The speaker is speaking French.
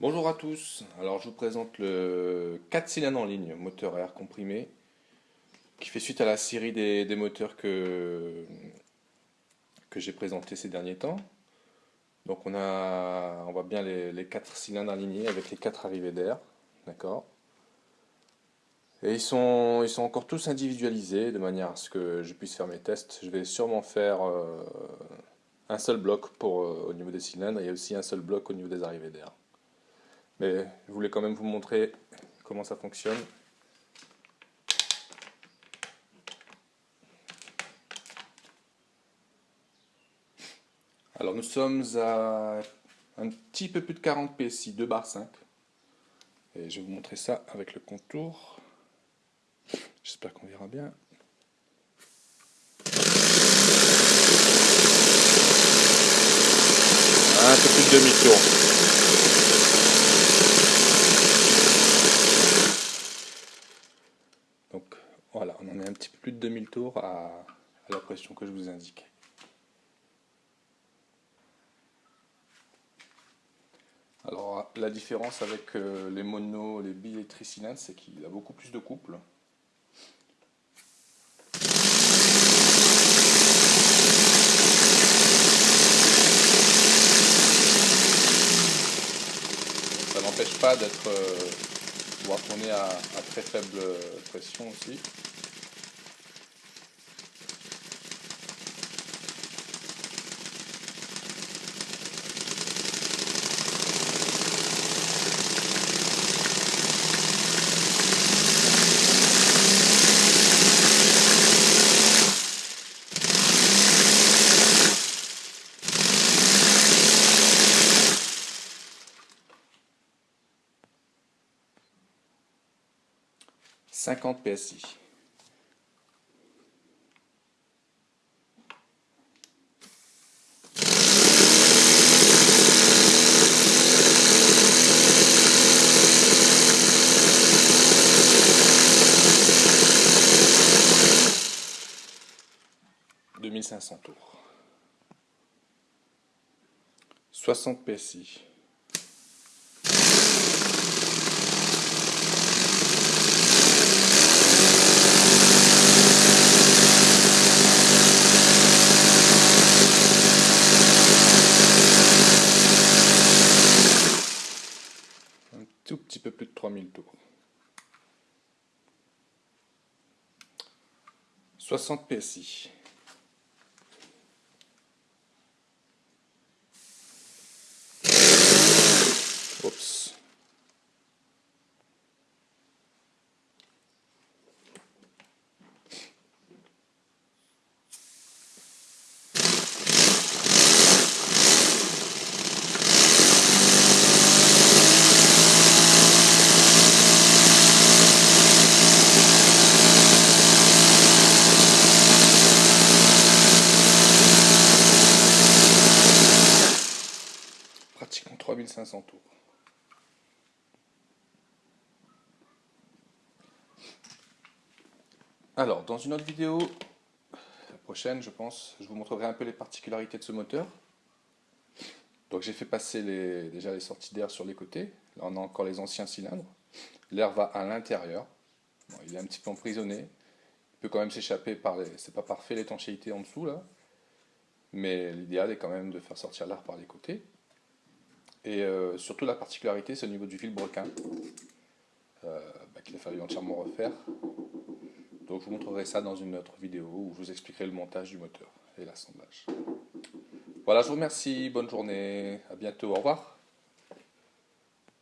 Bonjour à tous, alors je vous présente le 4 cylindres en ligne, moteur air comprimé, qui fait suite à la série des, moteurs que, j'ai présenté ces derniers temps. Donc on, a, on voit bien les, les 4 cylindres alignés avec les 4 arrivées d'air, d'accord? Et ils sont, ils sont encore tous individualisés de manière à ce que je puisse faire mes tests. Je vais sûrement faire euh, un seul bloc pour, euh, au niveau des cylindres et aussi un seul bloc au niveau des arrivées d'air. Mais je voulais quand même vous montrer comment ça fonctionne. Alors nous sommes à un petit peu plus de 40 PSI, 2 bar 5. Et je vais vous montrer ça avec le contour. J'espère qu'on verra bien. Un peu plus de demi-tour. Voilà, on en est un petit peu plus de 2000 tours à, la pression que je vous indique. Alors la différence avec euh, les monos, les billes et tricylindres, c'est qu'il a beaucoup plus de couple. Ça n'empêche pas d'être euh, pouvoir tourner à très faible pression aussi. 50 PSI. « 2500 tours. 60 PSI. Soixante tours. PSI. Pratiquement 3500 tours. Alors, dans une autre vidéo, la prochaine je pense, je vous montrerai un peu les particularités de ce moteur. Donc j'ai fait passer déjà les sorties d'air sur les côtés, là on a encore les anciens cylindres. L'air va à l'intérieur, il est un petit peu emprisonné, il peut quand même s'échapper par les... c'est pas parfait l'étanchéité en dessous là, mais l'idéal est quand même de faire sortir l'air par les côtés. Et euh, surtout la particularité, c'est au niveau du vilebrequin, euh, bah, qu'il a fallu entièrement refaire. Donc je vous montrerai ça dans une autre vidéo où je vous expliquerai le montage du moteur et l'assemblage. Voilà, je vous remercie, bonne journée, à bientôt, au revoir.